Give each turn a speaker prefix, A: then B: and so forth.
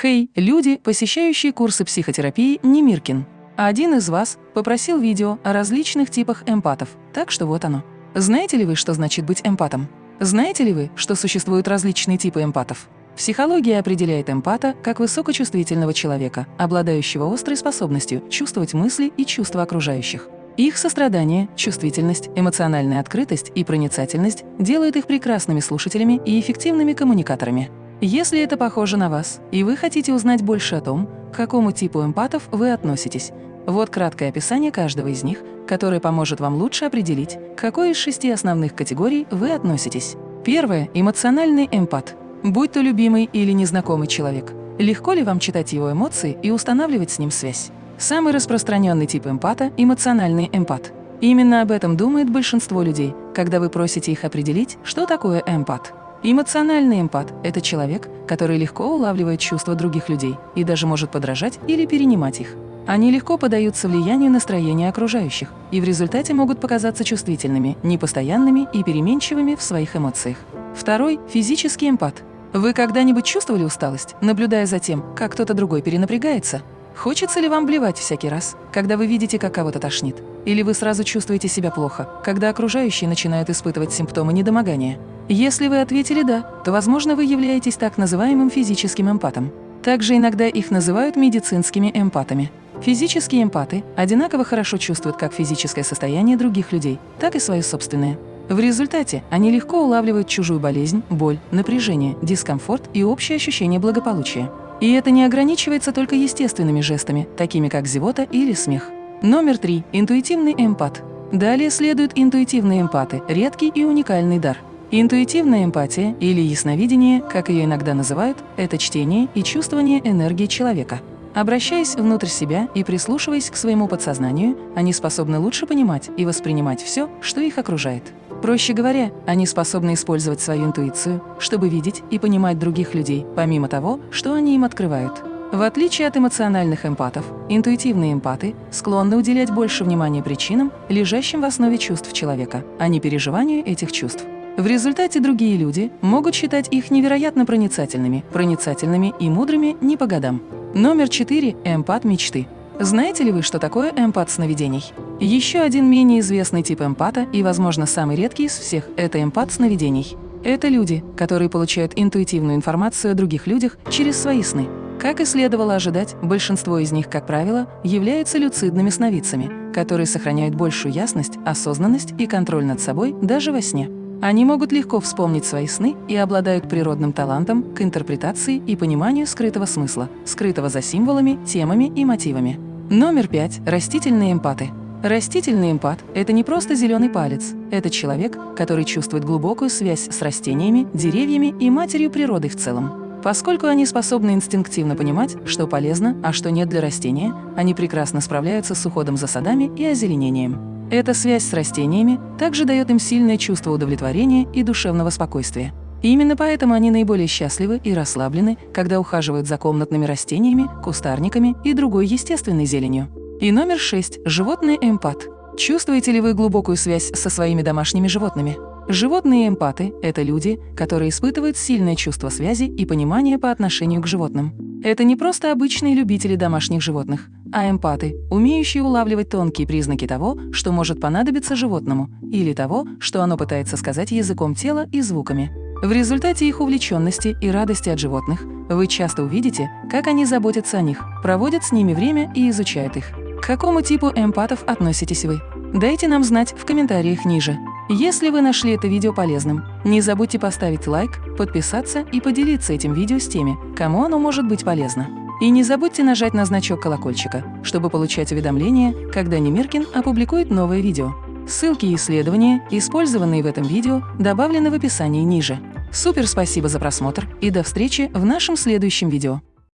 A: Хей, люди, посещающие курсы психотерапии Немиркин. Один из вас попросил видео о различных типах эмпатов, так что вот оно. Знаете ли вы, что значит быть эмпатом? Знаете ли вы, что существуют различные типы эмпатов? Психология определяет эмпата как высокочувствительного человека, обладающего острой способностью чувствовать мысли и чувства окружающих. Их сострадание, чувствительность, эмоциональная открытость и проницательность делают их прекрасными слушателями и эффективными коммуникаторами. Если это похоже на вас, и вы хотите узнать больше о том, к какому типу эмпатов вы относитесь, вот краткое описание каждого из них, которое поможет вам лучше определить, к какой из шести основных категорий вы относитесь. Первое – эмоциональный эмпат. Будь то любимый или незнакомый человек, легко ли вам читать его эмоции и устанавливать с ним связь? Самый распространенный тип эмпата – эмоциональный эмпат. Именно об этом думает большинство людей, когда вы просите их определить, что такое эмпат. Эмоциональный эмпат – это человек, который легко улавливает чувства других людей и даже может подражать или перенимать их. Они легко поддаются влиянию настроения окружающих и в результате могут показаться чувствительными, непостоянными и переменчивыми в своих эмоциях. Второй – физический эмпат. Вы когда-нибудь чувствовали усталость, наблюдая за тем, как кто-то другой перенапрягается? Хочется ли вам блевать всякий раз, когда вы видите, как кого-то тошнит? Или вы сразу чувствуете себя плохо, когда окружающие начинают испытывать симптомы недомогания? Если вы ответили «да», то, возможно, вы являетесь так называемым физическим эмпатом. Также иногда их называют медицинскими эмпатами. Физические эмпаты одинаково хорошо чувствуют как физическое состояние других людей, так и свое собственное. В результате они легко улавливают чужую болезнь, боль, напряжение, дискомфорт и общее ощущение благополучия. И это не ограничивается только естественными жестами, такими как зевота или смех. Номер три. Интуитивный эмпат. Далее следуют интуитивные эмпаты – редкий и уникальный дар. Интуитивная эмпатия или ясновидение, как ее иногда называют, это чтение и чувствование энергии человека. Обращаясь внутрь себя и прислушиваясь к своему подсознанию, они способны лучше понимать и воспринимать все, что их окружает. Проще говоря, они способны использовать свою интуицию, чтобы видеть и понимать других людей, помимо того, что они им открывают. В отличие от эмоциональных эмпатов, интуитивные эмпаты склонны уделять больше внимания причинам, лежащим в основе чувств человека, а не переживанию этих чувств. В результате другие люди могут считать их невероятно проницательными, проницательными и мудрыми не по годам. Номер 4. Эмпат мечты. Знаете ли вы, что такое эмпат сновидений? Еще один менее известный тип эмпата и, возможно, самый редкий из всех – это эмпат сновидений. Это люди, которые получают интуитивную информацию о других людях через свои сны. Как и следовало ожидать, большинство из них, как правило, являются люцидными сновидцами, которые сохраняют большую ясность, осознанность и контроль над собой даже во сне. Они могут легко вспомнить свои сны и обладают природным талантом к интерпретации и пониманию скрытого смысла, скрытого за символами, темами и мотивами. Номер пять. Растительные эмпаты. Растительный эмпат – это не просто зеленый палец. Это человек, который чувствует глубокую связь с растениями, деревьями и матерью природы в целом. Поскольку они способны инстинктивно понимать, что полезно, а что нет для растения, они прекрасно справляются с уходом за садами и озеленением. Эта связь с растениями также дает им сильное чувство удовлетворения и душевного спокойствия. И именно поэтому они наиболее счастливы и расслаблены, когда ухаживают за комнатными растениями, кустарниками и другой естественной зеленью. И номер шесть – животный эмпат. Чувствуете ли вы глубокую связь со своими домашними животными? Животные эмпаты – это люди, которые испытывают сильное чувство связи и понимания по отношению к животным. Это не просто обычные любители домашних животных, а эмпаты, умеющие улавливать тонкие признаки того, что может понадобиться животному, или того, что оно пытается сказать языком тела и звуками. В результате их увлеченности и радости от животных вы часто увидите, как они заботятся о них, проводят с ними время и изучают их. К какому типу эмпатов относитесь вы? Дайте нам знать в комментариях ниже. Если вы нашли это видео полезным, не забудьте поставить лайк, подписаться и поделиться этим видео с теми, кому оно может быть полезно. И не забудьте нажать на значок колокольчика, чтобы получать уведомления, когда Немиркин опубликует новое видео. Ссылки и исследования, использованные в этом видео, добавлены в описании ниже. Супер спасибо за просмотр и до встречи в нашем следующем видео.